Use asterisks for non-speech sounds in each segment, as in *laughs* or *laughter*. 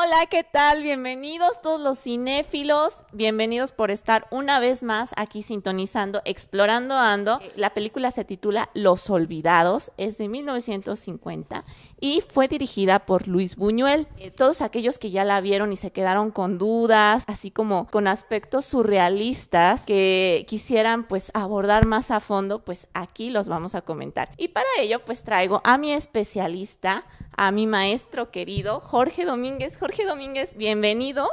Hola, ¿qué tal? Bienvenidos todos los cinéfilos. Bienvenidos por estar una vez más aquí sintonizando, explorando Ando. La película se titula Los Olvidados, es de 1950 y fue dirigida por Luis Buñuel. Eh, todos aquellos que ya la vieron y se quedaron con dudas, así como con aspectos surrealistas que quisieran pues abordar más a fondo, pues aquí los vamos a comentar. Y para ello pues traigo a mi especialista, a mi maestro querido, Jorge Domínguez. Jorge Domínguez, bienvenido.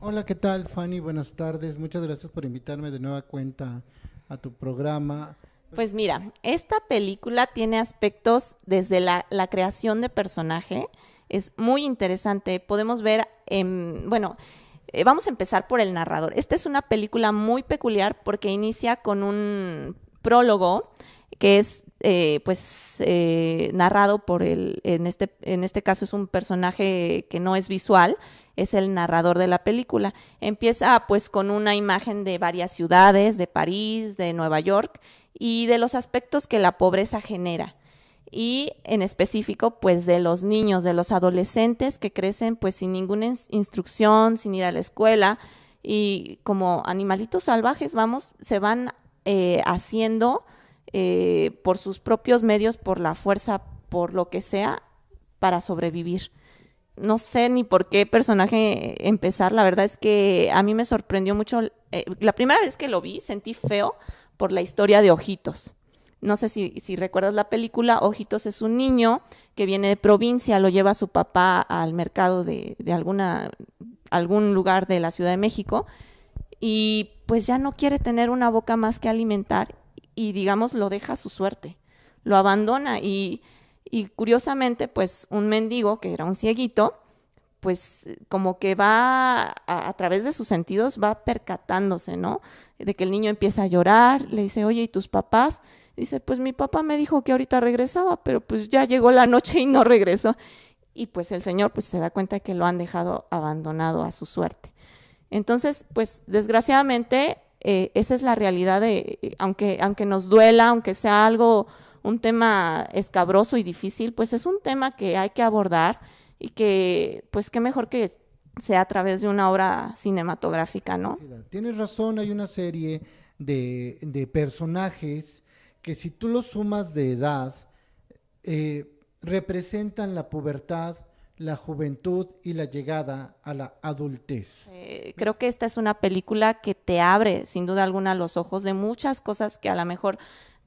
Hola, ¿qué tal, Fanny? Buenas tardes. Muchas gracias por invitarme de nueva cuenta a tu programa. Pues mira, esta película tiene aspectos desde la, la creación de personaje. Es muy interesante. Podemos ver, en, bueno, eh, vamos a empezar por el narrador. Esta es una película muy peculiar porque inicia con un prólogo que es eh, pues eh, narrado por el, en este, en este caso es un personaje que no es visual, es el narrador de la película. Empieza pues con una imagen de varias ciudades, de París, de Nueva York y de los aspectos que la pobreza genera. Y en específico pues de los niños, de los adolescentes que crecen pues sin ninguna instrucción, sin ir a la escuela y como animalitos salvajes, vamos, se van eh, haciendo eh, por sus propios medios, por la fuerza, por lo que sea, para sobrevivir. No sé ni por qué personaje empezar, la verdad es que a mí me sorprendió mucho. Eh, la primera vez que lo vi sentí feo por la historia de Ojitos. No sé si, recuerdas la película, Ojitos es un niño que viene de provincia, lo lleva a su papá al mercado de, algún lugar de la Ciudad de México y pues ya no quiere tener una boca más que alimentar y digamos lo deja a su suerte, lo abandona y, y curiosamente pues un mendigo que era un cieguito, pues como que va a, través de sus sentidos, va percatándose, ¿no? De que el niño empieza a llorar, le dice, oye, ¿y tus papás? Dice, pues mi papá me dijo que ahorita regresaba, pero pues ya llegó la noche y no regresó. Y pues el señor pues se da cuenta que lo han dejado abandonado a su suerte. Entonces, pues desgraciadamente eh, esa es la realidad de, aunque, aunque nos duela, aunque sea algo, un tema escabroso y difícil, pues es un tema que hay que abordar y que, pues qué mejor que sea a través de una obra cinematográfica, ¿no? Tienes razón, hay una serie de, de personajes que si tú los sumas de edad, eh, representan la pubertad, la juventud y la llegada a la adultez. Eh, creo que esta es una película que te abre, sin duda alguna, los ojos de muchas cosas que a lo mejor,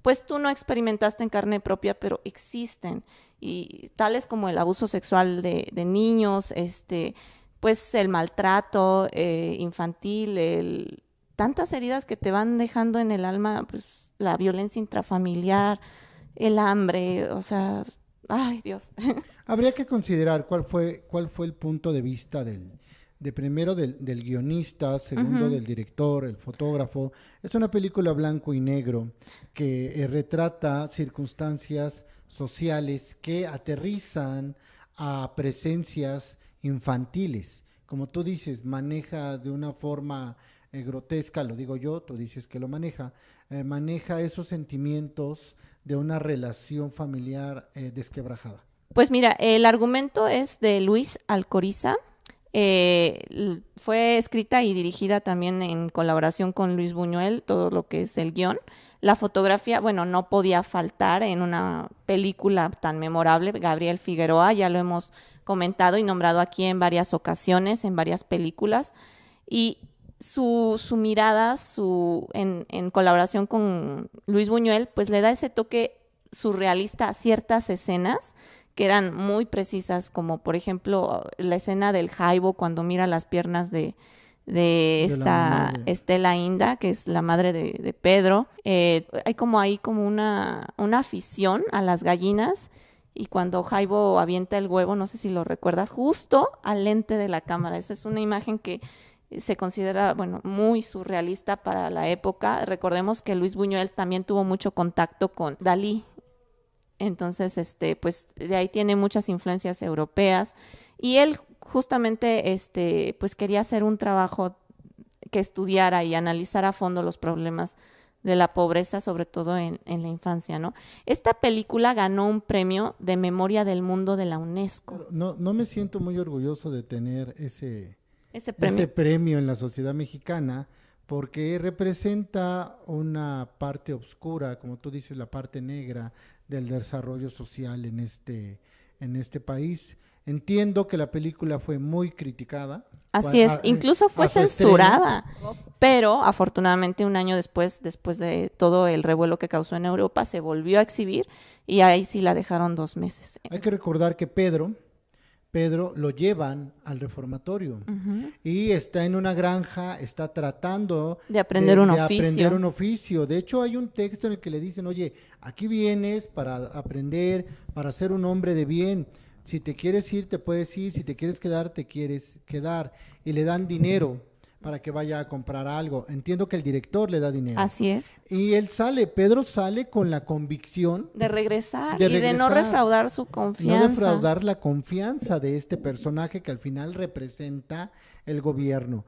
pues tú no experimentaste en carne propia, pero existen. Y tales como el abuso sexual de, de niños, este, pues el maltrato eh, infantil, el, tantas heridas que te van dejando en el alma, pues la violencia intrafamiliar, el hambre, o sea, ay Dios. *laughs* Habría que considerar cuál fue, cuál fue el punto de vista del, de primero del, del guionista, segundo uh -huh. del director, el fotógrafo. Es una película blanco y negro que eh, retrata circunstancias sociales que aterrizan a presencias infantiles. Como tú dices, maneja de una forma eh, grotesca, lo digo yo, tú dices que lo maneja, eh, maneja esos sentimientos de una relación familiar eh, desquebrajada. Pues mira, el argumento es de Luis Alcoriza. Fue escrita y dirigida también en colaboración con Luis Buñuel, todo lo que es el guion. La fotografía, bueno, no podía faltar en una película tan memorable. Gabriel Figueroa, ya lo hemos comentado y nombrado aquí en varias ocasiones, en varias películas. Y su, su mirada, su, en, en, colaboración con Luis Buñuel, pues le da ese toque surrealista a ciertas escenas que eran muy precisas, como por ejemplo la escena del Jaibo cuando mira las piernas de, de esta de Estela Inda, que es la madre de, de Pedro. Eh, hay como ahí como una, una afición a las gallinas y cuando Jaibo avienta el huevo, no sé si lo recuerdas, justo al lente de la cámara. Esa es una imagen que se considera, bueno, muy surrealista para la época. Recordemos que Luis Buñuel también tuvo mucho contacto con Dalí. Entonces, este, pues de ahí tiene muchas influencias europeas. Y él justamente, este, pues quería hacer un trabajo que estudiara y analizara a fondo los problemas de la pobreza, sobre todo en, en, la infancia, ¿no? Esta película ganó un premio de memoria del mundo de la UNESCO. no, no me siento muy orgulloso de tener ese, ese premio. ese premio en la sociedad mexicana, porque representa una parte oscura, como tú dices, la parte negra del desarrollo social en este, en este país. Entiendo que la película fue muy criticada. Así es, incluso fue censurada, pero afortunadamente un año después, después de todo el revuelo que causó en Europa, se volvió a exhibir y ahí sí la dejaron dos meses. Hay que recordar que Pedro, Pedro lo llevan al reformatorio y está en una granja, está tratando de aprender un de oficio. aprender un oficio. De hecho, hay un texto en el que le dicen, oye, aquí vienes para aprender, para ser un hombre de bien. Si te quieres ir, te puedes ir. Si te quieres quedar, te quieres quedar. Y le dan dinero para que vaya a comprar algo. Entiendo que el director le da dinero. Así es. Y él sale, Pedro sale con la convicción de regresar de y de no refraudar su confianza. no defraudar la confianza de este personaje que al final representa el gobierno.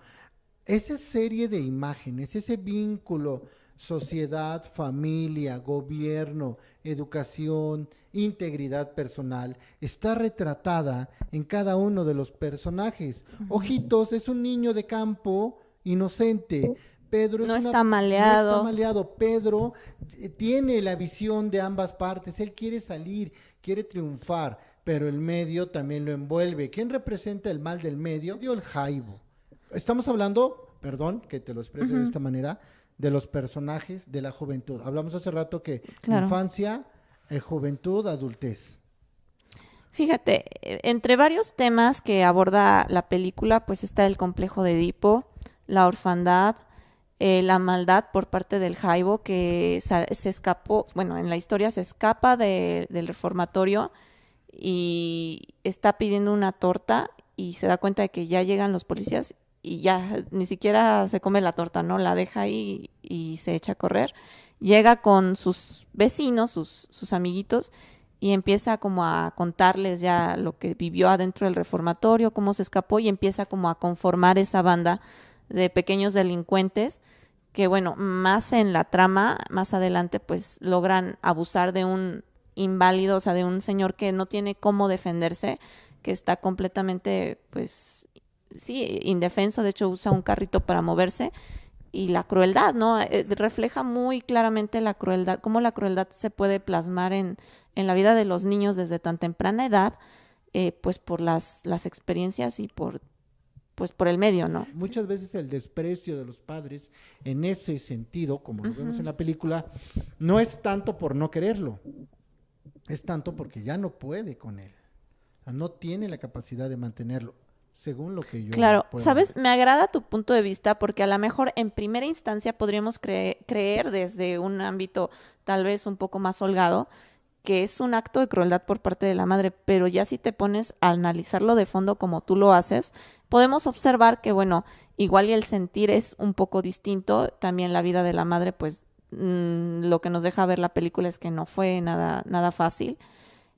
Esa serie de imágenes, ese vínculo sociedad, familia, gobierno, educación, integridad personal, está retratada en cada uno de los personajes. Ojitos es un niño de campo inocente. Pedro es No una- está maleado. no está maleado. Pedro eh, tiene la visión de ambas partes. Él quiere salir, quiere triunfar, pero el medio también lo envuelve. ¿Quién representa el mal del medio? Dio el jaibo. Estamos hablando, perdón que te lo exprese de esta manera, de los personajes de la juventud. Hablamos hace rato que Claro. infancia, eh, juventud, adultez. Fíjate, eh, entre varios temas que aborda la película, pues está el complejo de Edipo, la orfandad, eh, la maldad por parte del Jaibo, que se escapó, bueno, en la historia se escapa de- del reformatorio y está pidiendo una torta y se da cuenta de que ya llegan los policías y ya ni siquiera se come la torta, ¿no? La deja ahí y se echa a correr. Llega con sus vecinos, sus, sus amiguitos, y empieza como a contarles ya lo que vivió adentro del reformatorio, cómo se escapó y empieza como a conformar esa banda de pequeños delincuentes que bueno, más en la trama, más adelante pues logran abusar de un inválido, o sea, de un señor que no tiene cómo defenderse, que está completamente pues sí, indefenso, de hecho usa un carrito para moverse y la crueldad, ¿no? Eh, refleja muy claramente la crueldad, cómo la crueldad se puede plasmar en, en la vida de los niños desde tan temprana edad, eh, pues por las, las experiencias y por, pues por el medio, ¿no? Muchas veces el desprecio de los padres en ese sentido, como lo vemos en la película, no es tanto por no quererlo, es tanto porque ya no puede con él. O sea, no tiene la capacidad de mantenerlo, según lo que yo. Claro, puedo sabes, ver. me agrada tu punto de vista porque a lo mejor en primera instancia podríamos cre- creer desde un ámbito tal vez un poco más holgado que es un acto de crueldad por parte de la madre, pero ya si te pones a analizarlo de fondo como tú lo haces, podemos observar que, bueno, igual y el sentir es un poco distinto, también la vida de la madre, pues mm, lo que nos deja ver la película es que no fue nada, nada fácil.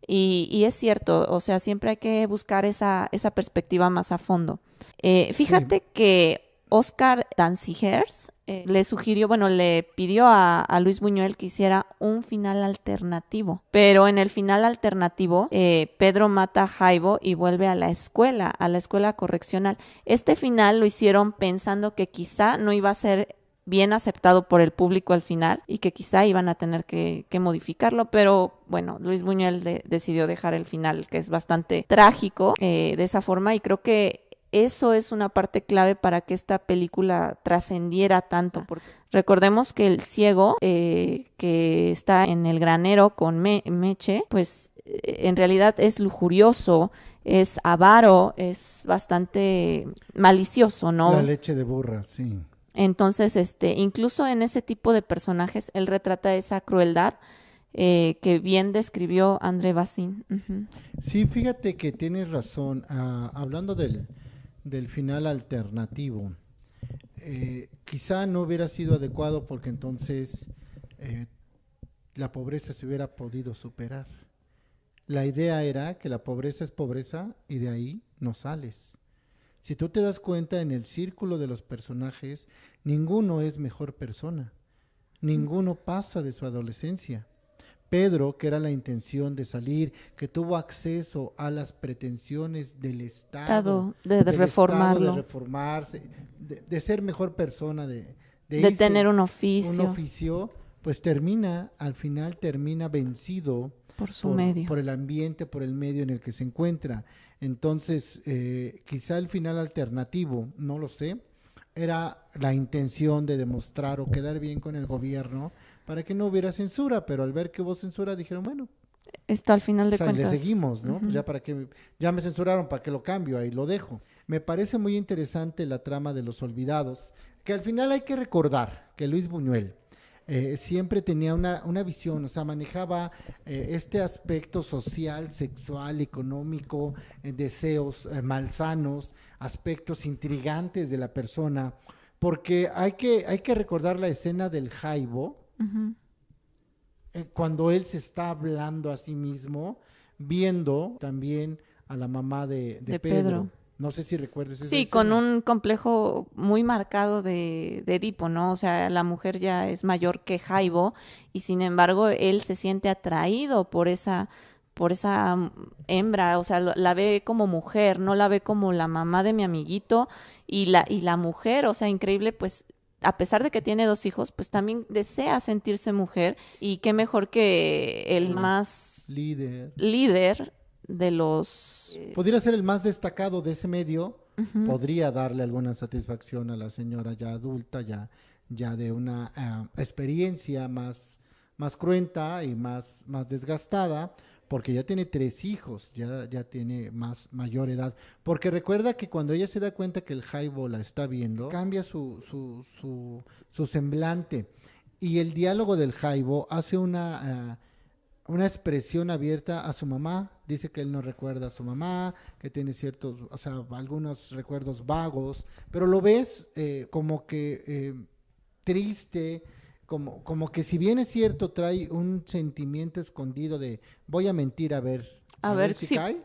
Y, y es cierto, o sea, siempre hay que buscar esa, esa perspectiva más a fondo. Eh, fíjate que Oscar Danzigers eh, le sugirió, bueno, le pidió a, a Luis Buñuel que hiciera un final alternativo, pero en el final alternativo eh, Pedro mata a Jaibo y vuelve a la escuela, a la escuela correccional. Este final lo hicieron pensando que quizá no iba a ser bien aceptado por el público al final y que quizá iban a tener que, modificarlo, pero bueno, Luis Buñuel de- decidió dejar el final, que es bastante trágico eh, de esa forma y creo que eso es una parte clave para que esta película trascendiera tanto. Porque recordemos que el ciego eh, que está en el granero con Me- Meche, pues eh, en realidad es lujurioso, es avaro, es bastante malicioso, ¿no? La leche de burra, sí. Entonces, este, incluso en ese tipo de personajes, él retrata esa crueldad eh, que bien describió André Bazin. Ujú. Sí, fíjate que tienes razón. Ah, hablando del, del final alternativo, eh, quizá no hubiera sido adecuado porque entonces eh, la pobreza se hubiera podido superar. La idea era que la pobreza es pobreza y de ahí no sales. Si tú te das cuenta en el círculo de los personajes, ninguno es mejor persona. ninguno pasa de su adolescencia. Pedro, que era la intención de salir, que tuvo acceso a las pretensiones del Estado, de, reformarlo, de reformarse, de, ser mejor persona, de, de, tener un oficio. Un oficio, pues termina, al final termina vencido por su medio. Por el ambiente, por el medio en el que se encuentra. Entonces, eh, quizá el final alternativo, no lo sé, era la intención de demostrar o quedar bien con el gobierno para que no hubiera censura, pero al ver que hubo censura dijeron, bueno, esto al final de o le seguimos, ¿no? Ya para que ya me censuraron, para que lo cambio, ahí lo dejo. Me parece muy interesante la trama de los olvidados, que al final hay que recordar que Luis Buñuel eh, siempre tenía una, una, visión, o sea, manejaba eh, este aspecto social, sexual, económico, eh, deseos malsanos, aspectos intrigantes de la persona, porque hay que, hay que recordar la escena del Jaibo, cuando él se está hablando a sí mismo, viendo también a la mamá de, Pedro. No sé si recuerdes. sí, con un complejo muy marcado de, de, Edipo, ¿no? O sea, la mujer ya es mayor que Jaibo y sin embargo él se siente atraído por esa por esa hembra, o sea, la ve como mujer, no la ve como la mamá de mi amiguito y la y la mujer, o sea, increíble, pues a pesar de que tiene dos hijos, pues también desea sentirse mujer y qué mejor que el más líder, líder de los... Eh, podría ser el más destacado de ese medio, podría darle alguna satisfacción a la señora ya adulta, ya, ya de una ah, experiencia más, más cruenta y más, más desgastada, porque ya tiene tres hijos, ya, ya tiene más mayor edad. Porque recuerda que cuando ella se da cuenta que el Jaibo la está viendo, cambia su, su, su, su semblante. Y el diálogo del Jaibo hace una... Ah, una expresión abierta a su mamá. Dice que él no recuerda a su mamá, que tiene ciertos, o sea, algunos recuerdos vagos, pero lo ves eh, como que eh, triste, como, como que si bien es cierto, trae un sentimiento escondido de voy a mentir a ver, a, ver, si cae.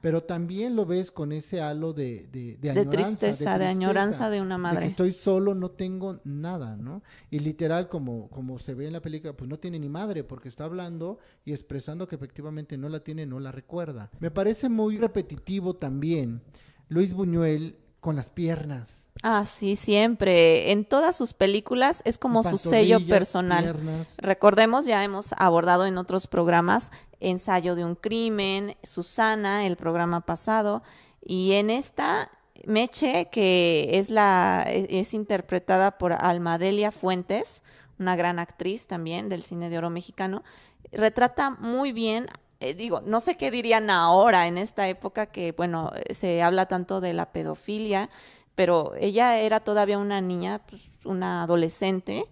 Pero también lo ves con ese halo de, de, de, de tristeza, de, añoranza de una madre. estoy solo, no tengo nada, ¿no? Y literal, como, como se ve en la película, pues no tiene ni madre, porque está hablando y expresando que efectivamente no la tiene, no la recuerda. Me parece muy repetitivo también Luis Buñuel con las piernas. Ah, sí, siempre. En todas sus películas es como su sello personal. Recordemos, ya hemos abordado en otros programas Ensayo de un crimen, Susana, el programa pasado, y en esta Meche, que es la es interpretada por Almadelia Fuentes, una gran actriz también del cine de oro mexicano, retrata muy bien eh, digo, no sé qué dirían ahora en esta época que, bueno, se habla tanto de la pedofilia, pero ella era todavía una niña, pues, una adolescente,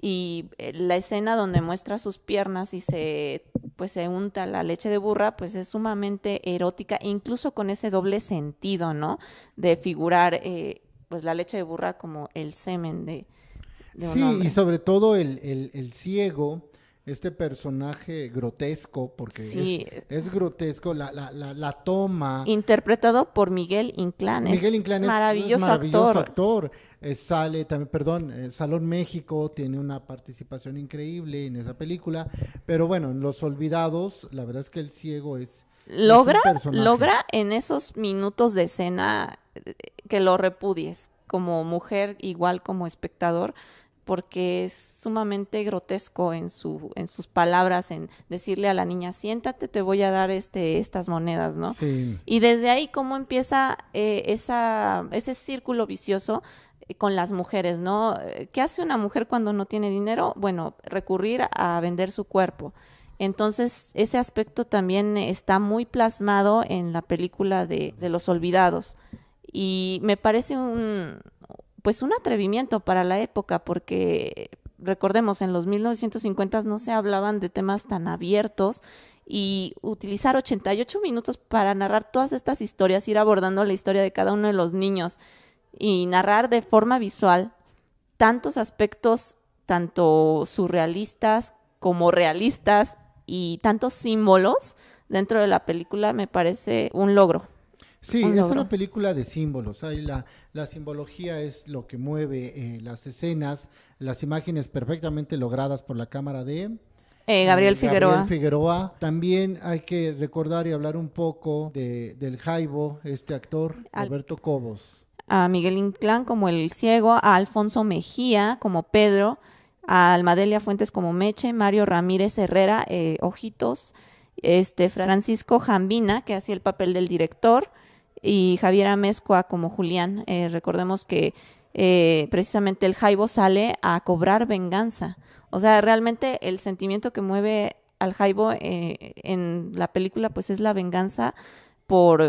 y eh, la escena donde muestra sus piernas y se pues se unta la leche de burra, pues es sumamente erótica, incluso con ese doble sentido, ¿no? De figurar eh, pues la leche de burra como el semen de, de sí, y sobre todo el, el, el ciego este personaje grotesco, porque es, grotesco, la, la, la, toma. Interpretado por Miguel Inclán. Miguel Inclán es maravilloso, maravilloso actor. Eh, sale también, perdón, eh, Salón México tiene una participación increíble en esa película, pero bueno, en Los Olvidados, la verdad es que el ciego es... Logra, logra en esos minutos de escena eh, que lo repudies como mujer, igual como espectador porque es sumamente grotesco en su en sus palabras en decirle a la niña siéntate te voy a dar este estas monedas no sí. y desde ahí cómo empieza eh, esa ese círculo vicioso eh, con las mujeres no qué hace una mujer cuando no tiene dinero bueno recurrir a vender su cuerpo. Entonces ese aspecto también está muy plasmado en la película de, de los olvidados. Y me parece un, pues un atrevimiento para la época, porque recordemos, en los 1950 no se hablaban de temas tan abiertos y utilizar 88 minutos para narrar todas estas historias, ir abordando la historia de cada uno de los niños y narrar de forma visual tantos aspectos, tanto surrealistas como realistas y tantos símbolos dentro de la película, me parece un logro. Sí, un es una película de símbolos. Ahí la, la simbología es lo que mueve eh, las escenas, las imágenes perfectamente logradas por la cámara de Eh, Gabriel eh, Figueroa. Figueroa. También hay que recordar y hablar un poco de, del Jaibo, este actor, Al- Alberto Cobos. a Miguel Inclán como el ciego, a Alfonso Mejía como Pedro, a Almadelia Fuentes como Meche, Mario Ramírez Herrera, eh, Ojitos, este Francisco Jambina, que hacía el papel del director, y Javier Amezcua como Julián. Eh, recordemos que eh, precisamente el Jaibo sale a cobrar venganza. O sea, realmente el sentimiento que mueve al Jaibo eh, en la película pues es la venganza por,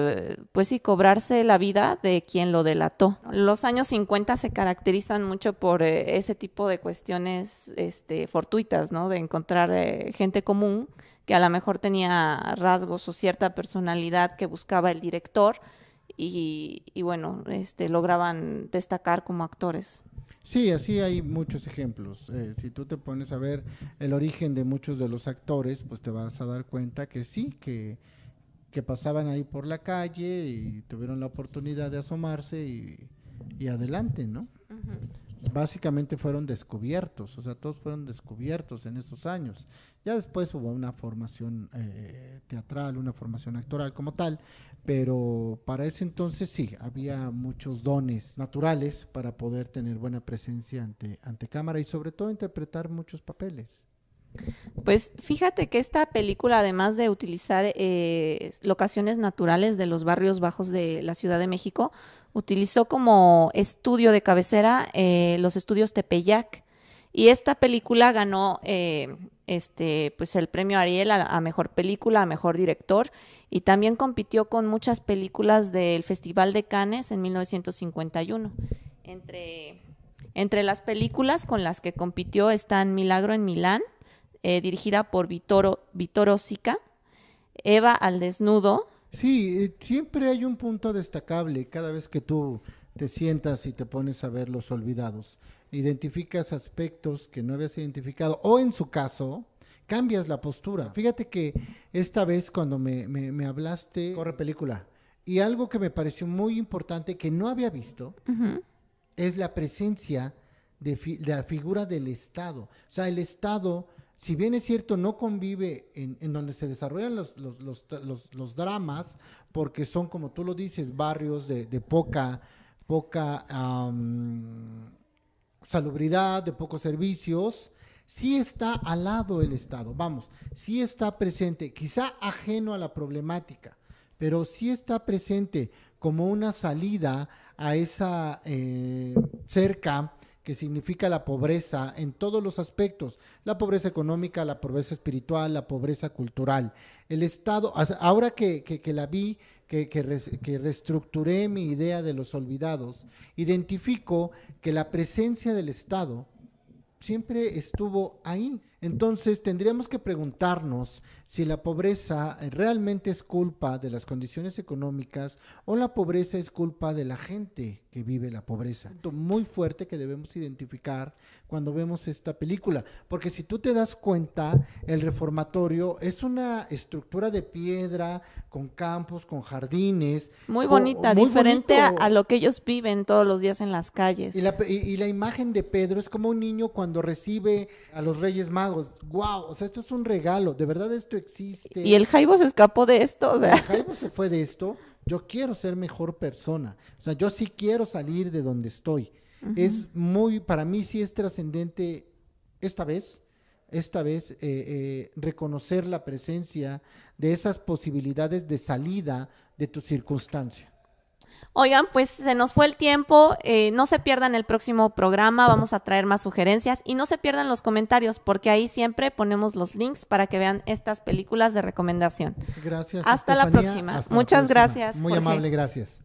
pues sí, cobrarse la vida de quien lo delató. Los años 50 se caracterizan mucho por eh, ese tipo de cuestiones este, fortuitas, ¿no? De encontrar eh, gente común que a lo mejor tenía rasgos o cierta personalidad que buscaba el director y, y bueno, este, lograban destacar como actores. Sí, así hay muchos ejemplos. Eh, si tú te pones a ver el origen de muchos de los actores, pues te vas a dar cuenta que sí, que, que pasaban ahí por la calle y tuvieron la oportunidad de asomarse y, y adelante, ¿no? Básicamente fueron descubiertos, o sea, todos fueron descubiertos en esos años. Ya después hubo una formación eh, teatral, una formación actoral como tal, pero para ese entonces sí, había muchos dones naturales para poder tener buena presencia ante, ante cámara y sobre todo interpretar muchos papeles. Pues fíjate que esta película, además de utilizar eh, locaciones naturales de los barrios bajos de la Ciudad de México, utilizó como estudio de cabecera eh, los estudios Tepeyac. Y esta película ganó eh, este, pues el premio Ariel a, a mejor película, a mejor director, y también compitió con muchas películas del Festival de Cannes en 1951. Entre, entre las películas con las que compitió están Milagro en Milán, eh, dirigida por Vittorio, Vittorio Sica, Eva al desnudo, Sí, eh, siempre hay un punto destacable cada vez que tú te sientas y te pones a ver los olvidados. Identificas aspectos que no habías identificado o en su caso cambias la postura. Fíjate que esta vez cuando me, me, me hablaste, corre película, y algo que me pareció muy importante que no había visto es la presencia de, fi- de la figura del Estado. O sea, el Estado, si bien es cierto, no convive en, en donde se desarrollan los, dramas, porque son, como tú lo dices, barrios de, de poca, poca salubridad, de pocos servicios, sí está al lado el Estado, vamos, sí está presente, quizá ajeno a la problemática, pero sí está presente como una salida a esa eh, cerca que significa la pobreza en todos los aspectos, la pobreza económica, la pobreza espiritual, la pobreza cultural. El Estado, ahora que, que- la vi, que, que reestructuré mi idea de los olvidados, identifico que la presencia del Estado siempre estuvo ahí. Entonces tendríamos que preguntarnos si la pobreza eh, realmente es culpa de las condiciones económicas o la pobreza es culpa de la gente que vive la pobreza. Punto Muy fuerte que debemos identificar cuando vemos esta película, porque si tú te das cuenta, el reformatorio es una estructura de piedra con campos, con jardines. muy bonita, muy diferente a, lo que ellos viven todos los días en las calles. Y la, pe- y, y la imagen de Pedro es como un niño cuando recibe a los Reyes Magos. ¡Wow! O sea, esto es un regalo. De verdad esto existe. Y el Jaibo se escapó de esto, o sea, Jaime se fue de esto. Yo quiero ser mejor persona. O sea, yo sí quiero salir de donde estoy. Es muy, para mí sí es trascendente esta vez, esta vez eh, eh, reconocer la presencia de esas posibilidades de salida de tu circunstancia. Oigan, pues se nos fue el tiempo. eh, no se pierdan el próximo programa. Vamos a traer más sugerencias y no se pierdan los comentarios porque ahí siempre ponemos los links para que vean estas películas de recomendación. Gracias. Hasta la próxima. Hasta la Muchas próxima. gracias, Muy Jorge. amable, gracias.